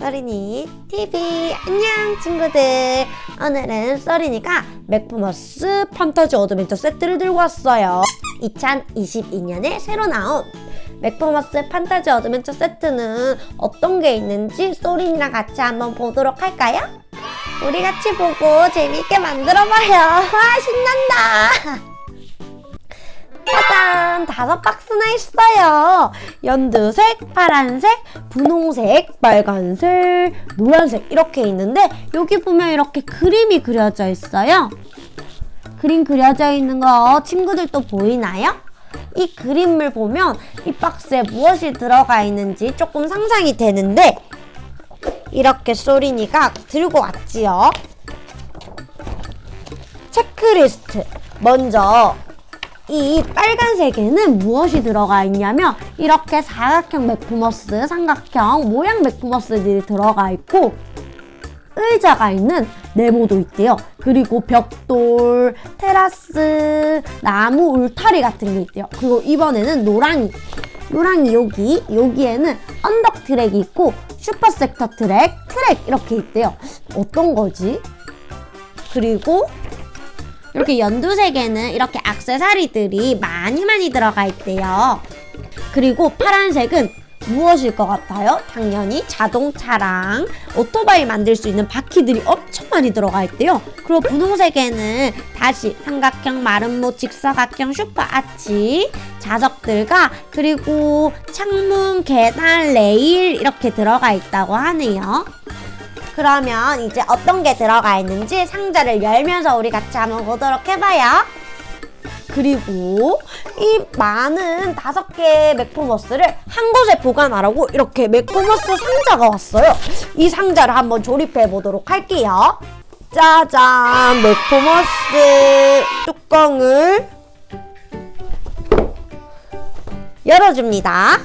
써린이 TV 안녕 친구들. 오늘은 써린이가 맥포머스 판타지 어드벤처 세트를 들고 왔어요. 2022년에 새로 나온 맥포머스 판타지 어드벤처 세트는 어떤 게 있는지 써린이랑 같이 한번 보도록 할까요? 우리 같이 보고 재밌게 만들어봐요. 와 신난다 짜잔! 다섯 박스나 있어요. 연두색, 파란색, 분홍색, 빨간색, 노란색 이렇게 있는데 여기 보면 이렇게 그림이 그려져 있어요. 그림 그려져 있는 거 친구들도 보이나요? 이 그림을 보면 이 박스에 무엇이 들어가 있는지 조금 상상이 되는데 이렇게 소린이가 들고 왔지요. 체크리스트. 먼저 이 빨간색에는 무엇이 들어가 있냐면 이렇게 사각형 맥포머스, 삼각형 모양 맥포머스들이 들어가 있고 의자가 있는 네모도 있대요. 그리고 벽돌, 테라스, 나무 울타리 같은 게 있대요. 그리고 이번에는 노랑이. 노랑이 여기, 여기에는 언덕 트랙이 있고 슈퍼 섹터 트랙, 트랙 이렇게 있대요. 어떤 거지? 그리고 이렇게 연두색에는 이렇게 악세사리들이 많이 많이 들어가 있대요. 그리고 파란색은 무엇일 것 같아요? 당연히 자동차랑 오토바이 만들 수 있는 바퀴들이 엄청 많이 들어가 있대요. 그리고 분홍색에는 다시 삼각형, 마름모, 직사각형, 슈퍼 아치, 자석들과 그리고 창문, 계단, 레일 이렇게 들어가 있다고 하네요. 그러면 이제 어떤 게 들어가 있는지 상자를 열면서 우리 같이 한번 보도록 해봐요. 그리고 이 많은 다섯 개의 맥포머스를 한 곳에 보관하라고 이렇게 맥포머스 상자가 왔어요. 이 상자를 한번 조립해 보도록 할게요. 짜잔! 맥포머스 뚜껑을 열어줍니다.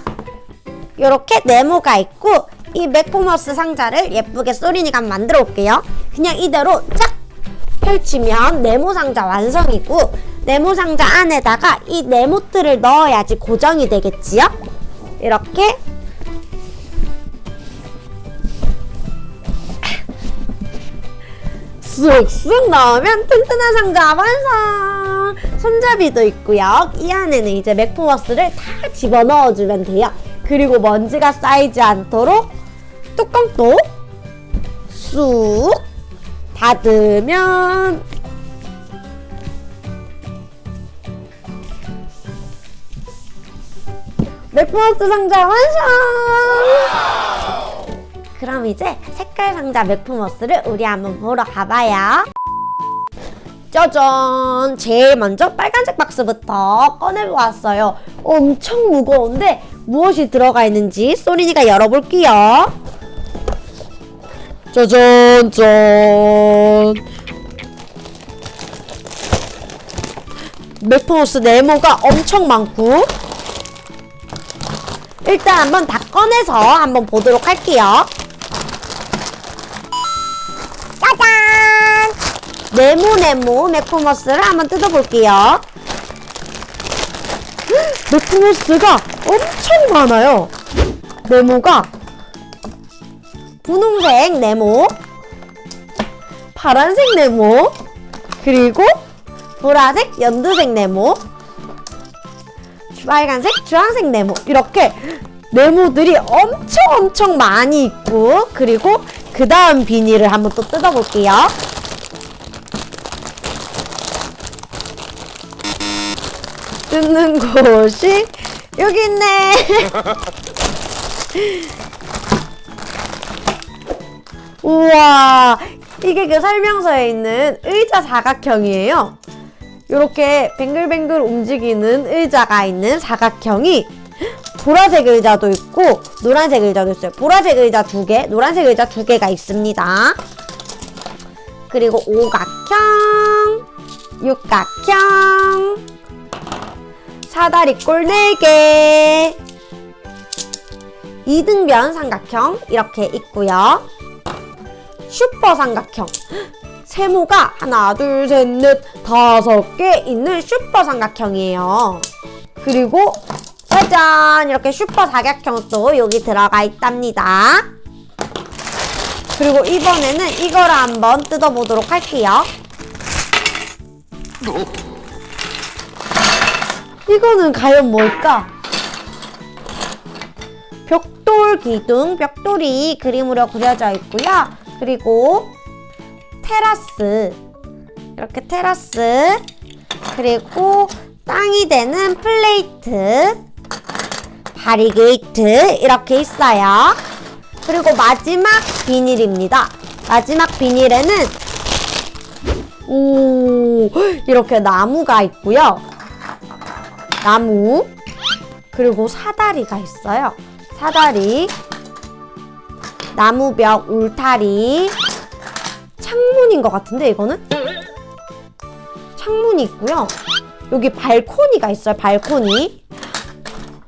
이렇게 네모가 있고 이 맥포머스 상자를 예쁘게 소리니가 만들어 볼게요. 그냥 이대로 쫙 펼치면 네모 상자 완성이고 네모 상자 안에다가 이 네모트를 넣어야지 고정이 되겠지요? 이렇게 쑥쑥 넣으면 튼튼한 상자 완성! 손잡이도 있고요. 이 안에는 이제 맥포머스를 다 집어넣어주면 돼요. 그리고 먼지가 쌓이지 않도록 뚜껑도 쑥 닫으면 맥포머스 상자 완성! 그럼 이제 색깔 상자 맥포머스를 우리 한번 보러 가봐요. 짜잔! 제일 먼저 빨간색 박스부터 꺼내보았어요. 엄청 무거운데 무엇이 들어가 있는지 소린이가 열어볼게요. 짜잔! 짠! 맥포머스 네모가 엄청 많고 일단 한번 다 꺼내서 한번 보도록 할게요. 짜잔! 네모네모 맥포머스를 한번 뜯어볼게요. 맥포머스가 엄청 많아요. 네모가 분홍색 네모, 파란색 네모, 그리고 보라색, 연두색 네모, 빨간색, 주황색 네모 이렇게 네모들이 엄청 엄청 많이 있고 그리고 그 다음 비닐을 한번 또 뜯어볼게요. 뜯는 곳이 여기 있네. 우와 이게 그 설명서에 있는 의자 사각형이에요. 이렇게 뱅글뱅글 움직이는 의자가 있는 사각형이 보라색 의자도 있고 노란색 의자도 있어요. 보라색 의자 두 개, 노란색 의자 두 개가 있습니다. 그리고 오각형, 육각형, 사다리꼴 4개, 이등변 삼각형 이렇게 있고요. 슈퍼 삼각형 세모가 하나, 둘, 셋, 넷, 다섯 개 있는 슈퍼 삼각형이에요. 그리고 짜잔! 이렇게 슈퍼 사각형도 여기 들어가 있답니다. 그리고 이번에는 이거를 한번 뜯어보도록 할게요. 이거는 과연 뭘까? 벽돌 기둥, 벽돌이 그림으로 그려져 있고요. 그리고 테라스, 이렇게 테라스, 그리고 땅이 되는 플레이트, 바리게이트 이렇게 있어요. 그리고 마지막 비닐입니다. 마지막 비닐에는 오 이렇게 나무가 있고요. 나무 그리고 사다리가 있어요. 사다리 나무벽 울타리 창문인 것 같은데 이거는 창문이 있고요. 여기 발코니가 있어요. 발코니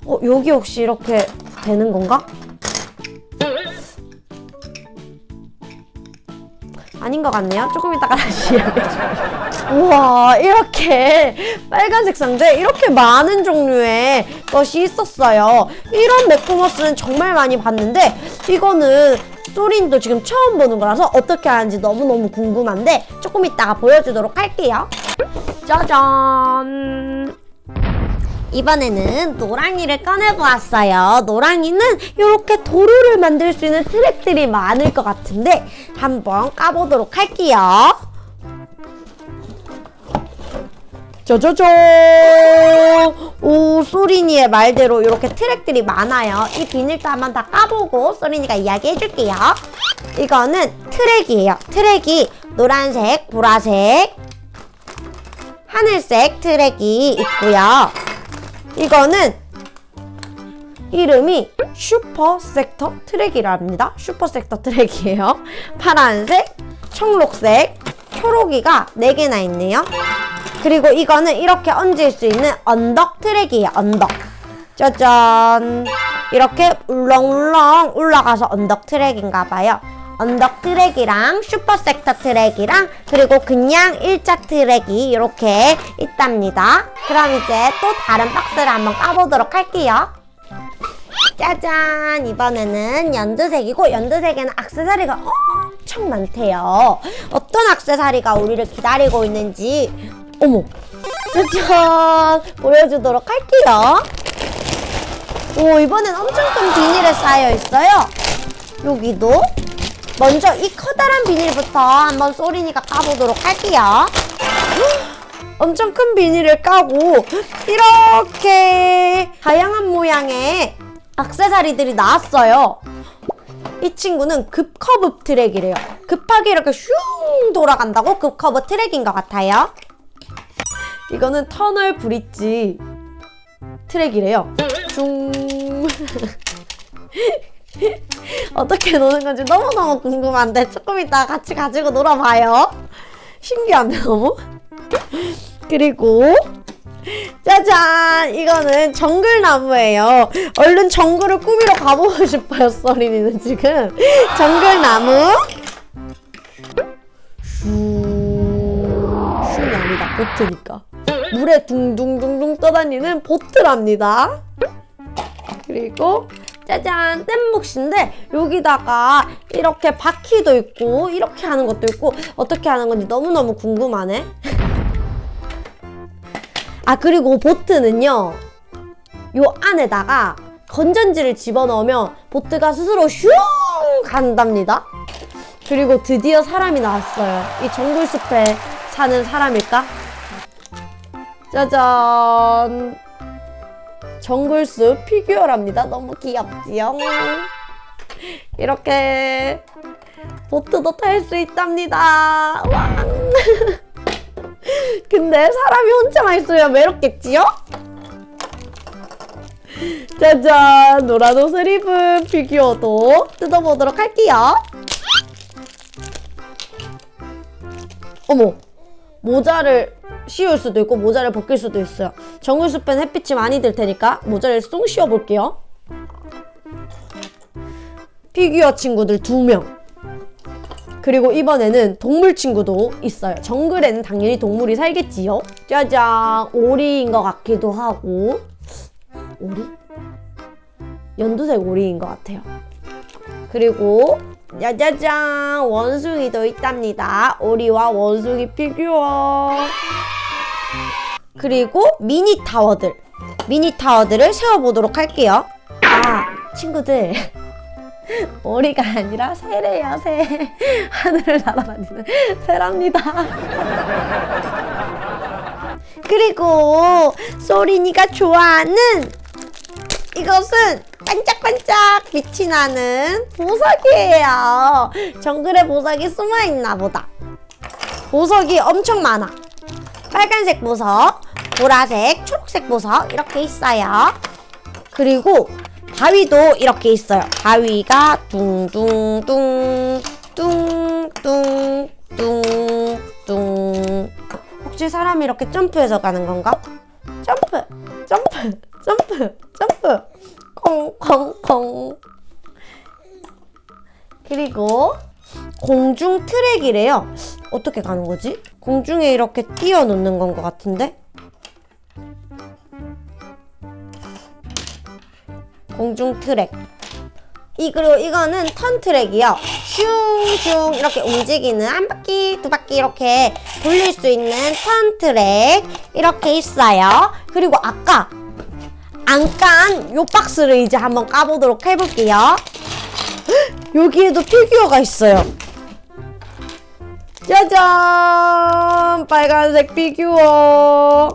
어 여기 혹시 이렇게 되는 건가? 아닌 것 같네요. 조금 이따가 다시 이야기해줄게요. 우와, 이렇게 빨간색 상자에 이렇게 많은 종류의 것이 있었어요. 이런 맥코머스는 정말 많이 봤는데 이거는 소린도 지금 처음 보는 거라서 어떻게 하는지 너무너무 궁금한데 조금 이따가 보여주도록 할게요. 짜잔! 이번에는 노랑이를 꺼내보았어요. 노랑이는 이렇게 도로를 만들 수 있는 트랙들이 많을 것 같은데 한번 까보도록 할게요. 짜자잔! 오, 소린이의 말대로 이렇게 트랙들이 많아요. 이 비닐도 한번 다 까보고 소린이가 이야기해줄게요. 이거는 트랙이에요. 트랙이 노란색, 보라색, 하늘색 트랙이 있고요. 이거는 이름이 슈퍼 섹터 트랙이랍니다. 슈퍼 섹터 트랙이에요. 파란색, 청록색, 초록이가 4개나 있네요. 그리고 이거는 이렇게 얹을 수 있는 언덕 트랙이에요. 언덕. 짜잔. 이렇게 울렁울렁 올라가서 언덕 트랙인가 봐요. 언덕 트랙이랑 슈퍼 섹터 트랙이랑 그리고 그냥 일자 트랙이 이렇게 있답니다. 그럼 이제 또 다른 박스를 한번 까보도록 할게요. 짜잔! 이번에는 연두색이고 연두색에는 악세사리가 엄청 많대요. 어떤 악세사리가 우리를 기다리고 있는지 어머! 짜잔! 보여주도록 할게요. 오, 이번엔 엄청 큰 비닐에 쌓여 있어요. 여기도 먼저 이 커다란 비닐부터 한번 소린이가 까보도록 할게요. 엄청 큰 비닐을 까고 이렇게 다양한 모양의 악세사리들이 나왔어요. 이 친구는 급커브 트랙이래요. 급하게 이렇게 슝 돌아간다고 급커브 트랙인 것 같아요. 이거는 터널 브릿지 트랙이래요. 슝. 어떻게 노는 건지 너무너무 궁금한데 조금 이따 같이 가지고 놀아봐요. 신기한데 너무? 그리고 짜잔! 이거는 정글나무예요. 얼른 정글을 꾸미러 가보고 싶어요, 써린이는 지금. 정글나무. 슈... 슈이 아니다, 보트니까. 물에 둥둥둥둥 떠다니는 보트랍니다. 그리고 짜잔 뗏목인데 여기다가 이렇게 바퀴도 있고 이렇게 하는 것도 있고 어떻게 하는 건지 너무너무 궁금하네. 아 그리고 보트는요 요 안에다가 건전지를 집어넣으면 보트가 스스로 슝 간답니다. 그리고 드디어 사람이 나왔어요. 이 정글숲에 사는 사람일까? 짜잔 정글숲 피규어랍니다. 너무 귀엽지요? 이렇게 보트도 탈 수 있답니다. 왕! 근데 사람이 혼자만 있으면 외롭겠지요? 짜잔! 노란 옷을 입은 피규어도 뜯어보도록 할게요. 어머! 모자를 씌울 수도 있고 모자를 벗길 수도 있어요. 정글숲엔 햇빛이 많이 들 테니까 모자를 쏙 씌워볼게요. 피규어 친구들 두 명. 그리고 이번에는 동물 친구도 있어요. 정글에는 당연히 동물이 살겠지요. 짜잔! 오리인 것 같기도 하고 오리? 연두색 오리인 것 같아요. 그리고 짜자잔 원숭이도 있답니다. 오리와 원숭이 피규어. 그리고 미니 타워들. 미니 타워들을 세워보도록 할게요. 아, 친구들. 오리가 아니라 새래요, 새. 하늘을 날아다니는 새랍니다. 그리고 소린이가 좋아하는 이것은 반짝반짝 빛이 나는 보석이에요. 정글에 보석이 숨어 있나 보다. 보석이 엄청 많아. 빨간색 보석, 보라색, 초록색 보석 이렇게 있어요. 그리고 바위도 이렇게 있어요. 바위가 둥둥둥 뚱뚱 혹시 사람이 이렇게 점프해서 가는 건가? 점프 점프 점프 점프 콩콩콩 그리고 공중 트랙이래요. 어떻게 가는 거지? 공중에 이렇게 띄워 놓는 건 것 같은데? 공중 트랙. 이 그리고 이거는 턴 트랙이요. 슝슝 이렇게 움직이는 한 바퀴 두 바퀴 이렇게 돌릴 수 있는 턴 트랙 이렇게 있어요. 그리고 아까 안 깐 요 박스를 이제 한번 까보도록 해볼게요. 헉, 여기에도 피규어가 있어요. 짜잔! 빨간색 피규어.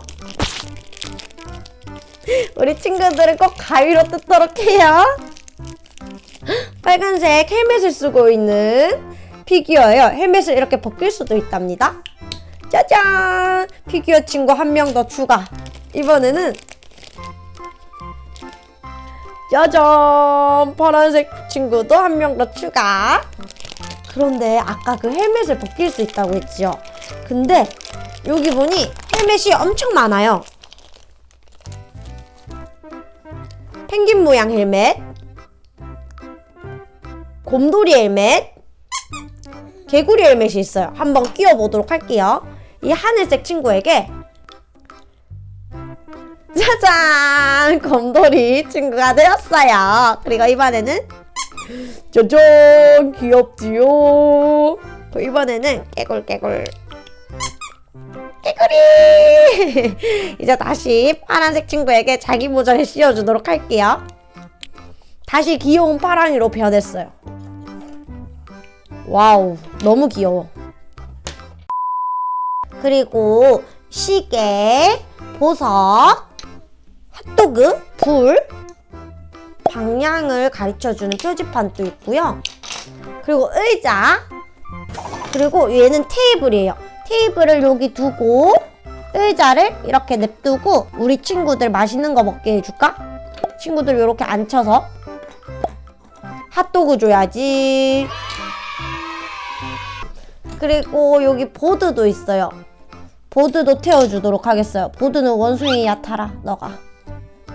우리 친구들은 꼭 가위로 뜯도록 해요. 빨간색 헬멧을 쓰고 있는 피규어예요. 헬멧을 이렇게 벗길 수도 있답니다. 짜잔! 피규어 친구 한 명 더 추가. 이번에는 짜잔! 파란색 친구도 한 명 더 추가. 그런데 아까 그 헬멧을 벗길 수 있다고 했죠. 근데 여기 보니 헬멧이 엄청 많아요. 펭귄 모양 헬멧, 곰돌이 헬멧, 개구리 헬멧이 있어요. 한번 끼워보도록 할게요. 이 하늘색 친구에게 짜잔! 곰돌이 친구가 되었어요. 그리고 이번에는 짜잔! 귀엽지요? 또 이번에는 깨굴깨굴 깨구리! 이제 다시 파란색 친구에게 자기 모자를 씌워주도록 할게요. 다시 귀여운 파랑이로 변했어요. 와우, 너무 귀여워. 그리고 시계, 보석, 핫도그, 불, 방향을 가르쳐주는 표지판도 있고요. 그리고 의자, 그리고 얘는 테이블이에요. 테이블을 여기 두고 의자를 이렇게 냅두고 우리 친구들 맛있는 거 먹게 해줄까? 친구들 이렇게 앉혀서 핫도그 줘야지. 그리고 여기 보드도 있어요. 보드도 태워주도록 하겠어요. 보드는 원숭이야 타라 너가.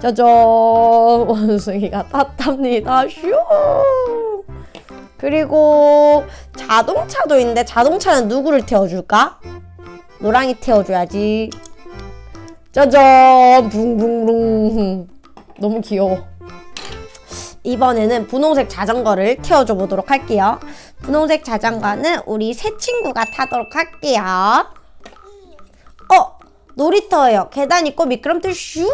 짜잔 원숭이가 탔답니다. 슈. 그리고 자동차도 있는데 자동차는 누구를 태워줄까? 노랑이 태워줘야지. 짜잔 붕붕붕 너무 귀여워. 이번에는 분홍색 자전거를 태워줘 보도록 할게요. 분홍색 자전거는 우리 새 친구가 타도록 할게요. 어! 놀이터예요. 계단 있고 미끄럼틀 슝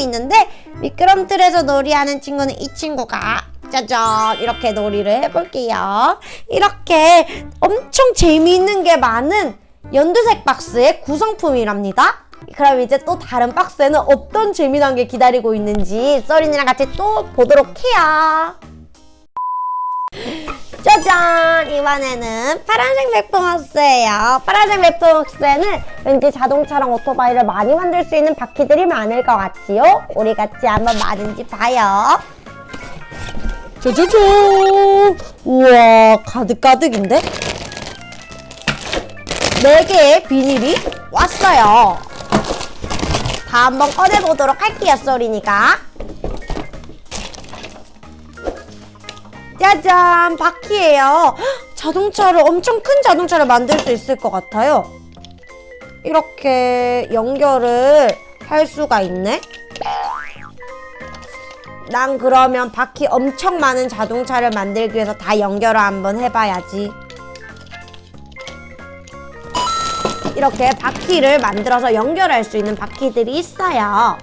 있는데 미끄럼틀에서 놀이하는 친구는 이 친구가 짜잔 이렇게 놀이를 해볼게요. 이렇게 엄청 재미있는 게 많은 연두색 박스의 구성품이랍니다. 그럼 이제 또 다른 박스에는 어떤 재미난 게 기다리고 있는지 써린이랑 같이 또 보도록 해요. 짜잔! 이번에는 파란색 맥봉박스예요. 파란색 맥봉박스에는 왠지 자동차랑 오토바이를 많이 만들 수 있는 바퀴들이 많을 것 같지요? 우리 같이 한번 많은지 봐요. 짜자잔! 우와, 가득가득인데? 4개의 비닐이 왔어요. 다 한번 꺼내보도록 할게요, 쏘리니까. 짜잔, 바퀴예요. 헉, 자동차를 엄청 큰 자동차를 만들 수 있을 것 같아요. 이렇게 연결을 할 수가 있네. 난 그러면 바퀴 엄청 많은 자동차를 만들기 위해서 다 연결을 한번 해봐야지. 이렇게 바퀴를 만들어서 연결할 수 있는 바퀴들이 있어요.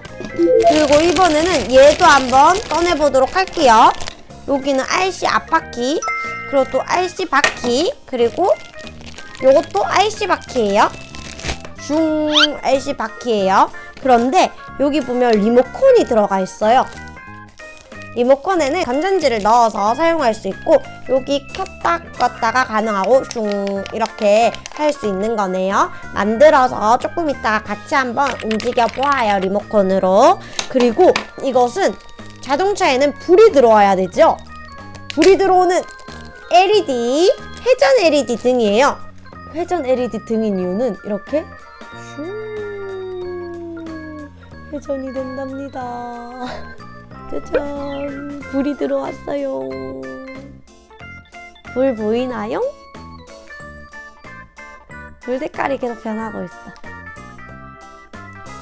그리고 이번에는 얘도 한번 꺼내보도록 할게요. 여기는 RC 앞바퀴, 그리고 또 RC 바퀴, 그리고 요것도 RC 바퀴예요. 중 RC 바퀴예요. 그런데 여기 보면 리모컨이 들어가 있어요. 리모컨에는 건전지를 넣어서 사용할 수 있고 여기 켰다 껐다가 가능하고 슝 이렇게 할 수 있는 거네요. 만들어서 조금 이따가 같이 한번 움직여 보아요 리모컨으로. 그리고 이것은 자동차에는 불이 들어와야 되죠. 불이 들어오는 LED 회전 LED 등이에요. 회전 LED 등인 이유는 이렇게 슝 회전이 된답니다. 짜잔 불이 들어왔어요 불 보이나요? 불 색깔이 계속 변하고 있어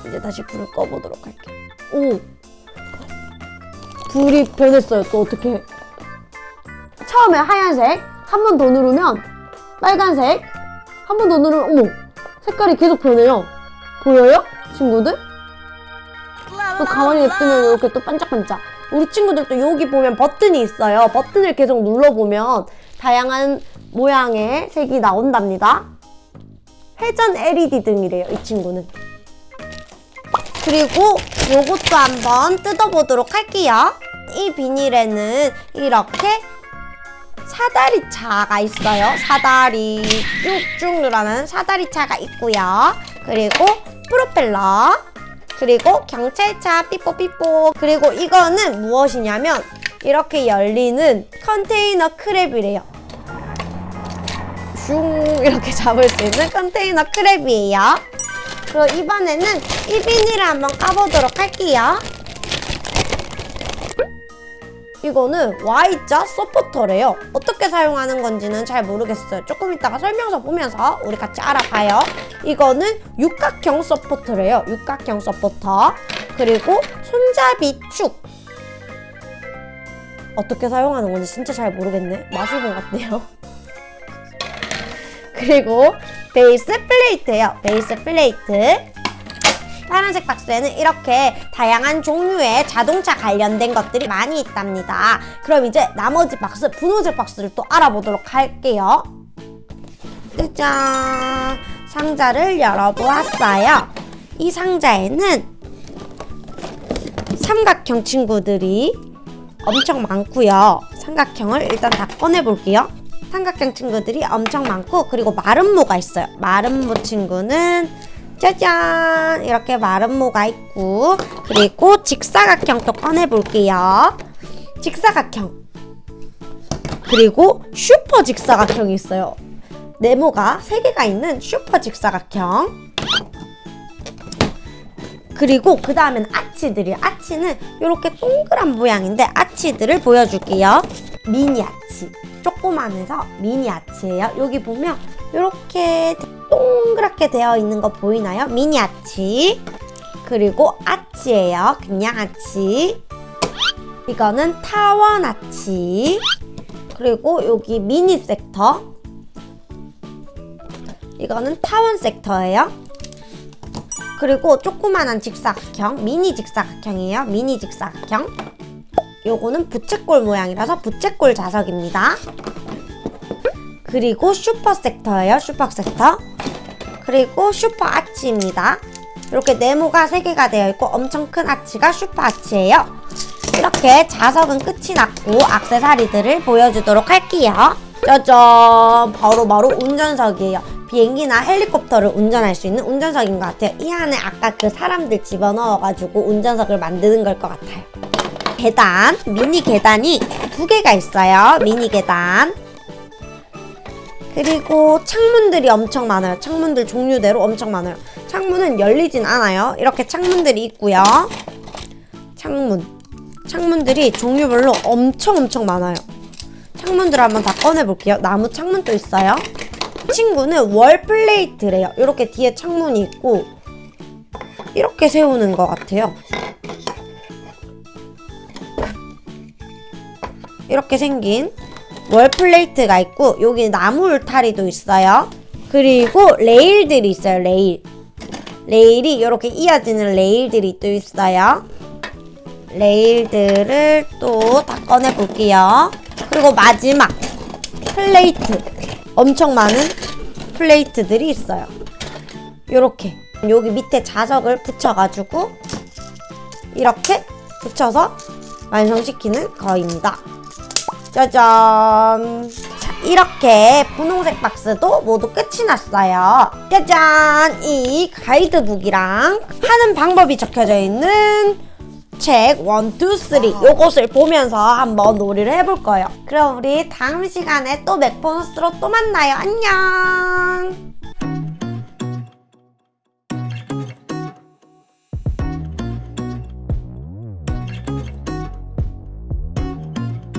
이제 다시 불을 꺼보도록 할게요 오 불이 변했어요 또 어떻게 처음에 하얀색 한 번 더 누르면 빨간색 한 번 더 누르면 어머 색깔이 계속 변해요 보여요? 친구들? 또 가만히 냅두면 이렇게 또 반짝반짝. 우리 친구들도 여기 보면 버튼이 있어요. 버튼을 계속 눌러보면 다양한 모양의 색이 나온답니다. 회전 LED 등이래요, 이 친구는. 그리고 요것도 한번 뜯어보도록 할게요. 이 비닐에는 이렇게 사다리차가 있어요. 사다리 쭉쭉 늘어나는 사다리차가 있고요. 그리고 프로펠러 그리고 경찰차 삐뽀삐뽀 그리고 이거는 무엇이냐면 이렇게 열리는 컨테이너 크랩이래요 슝 이렇게 잡을 수 있는 컨테이너 크랩이에요 그리고 이번에는 이 비닐을 한번 까보도록 할게요 이거는 Y자 서포터래요. 어떻게 사용하는 건지는 잘 모르겠어요. 조금 이따가 설명서 보면서 우리 같이 알아봐요. 이거는 육각형 서포터래요. 육각형 서포터. 그리고 손잡이 축. 어떻게 사용하는 건지 진짜 잘 모르겠네. 마술본 같네요. 그리고 베이스 플레이트예요. 베이스 플레이트. 파란색 박스에는 이렇게 다양한 종류의 자동차 관련된 것들이 많이 있답니다. 그럼 이제 나머지 박스, 분홍색 박스를 또 알아보도록 할게요. 짜잔! 상자를 열어보았어요. 이 상자에는 삼각형 친구들이 엄청 많고요. 삼각형을 일단 다 꺼내볼게요. 삼각형 친구들이 엄청 많고 그리고 마름모가 있어요. 마름모 친구는 짜잔! 이렇게 마름모가 있고 그리고 직사각형 또 꺼내볼게요. 직사각형. 그리고 슈퍼 직사각형이 있어요. 네모가 3개가 있는 슈퍼 직사각형. 그리고 그 다음엔 아치들이요 아치는 이렇게 동그란 모양인데 아치들을 보여줄게요. 미니 아치 조그만해서 미니 아치예요. 여기 보면 이렇게 동그랗게 되어 있는 거 보이나요? 미니 아치 그리고 아치예요. 그냥 아치. 이거는 타원 아치. 그리고 여기 미니 섹터. 이거는 타원 섹터예요. 그리고 조그만한 직사각형 미니 직사각형이에요. 미니 직사각형 요거는 부채꼴 모양이라서 부채꼴 자석입니다 그리고 슈퍼 섹터예요 슈퍼 섹터 그리고 슈퍼 아치입니다. 이렇게 네모가 3개가 되어 있고 엄청 큰 아치가 슈퍼 아치예요. 이렇게 자석은 끝이 났고 악세사리들을 보여주도록 할게요. 짜잔! 바로 바로 운전석이에요. 비행기나 헬리콥터를 운전할 수 있는 운전석인 것 같아요. 이 안에 아까 그 사람들 집어넣어가지고 운전석을 만드는 걸 것 같아요. 계단, 미니 계단이 두 개가 있어요. 미니 계단. 그리고 창문들이 엄청 많아요. 창문들 종류대로 엄청 많아요. 창문은 열리진 않아요. 이렇게 창문들이 있고요. 창문. 창문들이 종류별로 엄청 엄청 많아요. 창문들을 한번 다 꺼내볼게요. 나무 창문도 있어요. 친구는 월 플레이트래요. 이렇게 뒤에 창문이 있고 이렇게 세우는 것 같아요. 이렇게 생긴 월 플레이트가 있고 여기 나무 울타리도 있어요. 그리고 레일들이 있어요. 레일. 레일이 이렇게 이어지는 레일들이 또 있어요. 레일들을 또 다 꺼내 볼게요. 그리고 마지막 플레이트. 엄청 많은 플레이트들이 있어요. 요렇게 여기 밑에 자석을 붙여가지고 이렇게 붙여서 완성시키는 거입니다. 짜잔. 자, 이렇게 분홍색 박스도 모두 끝이 났어요. 짜잔! 이 가이드북이랑 하는 방법이 적혀져 있는 책 1, 2, 3 요것을 보면서 한번 놀이를 해볼 거예요. 그럼 우리 다음 시간에 또 맥보너스로 또 만나요. 안녕!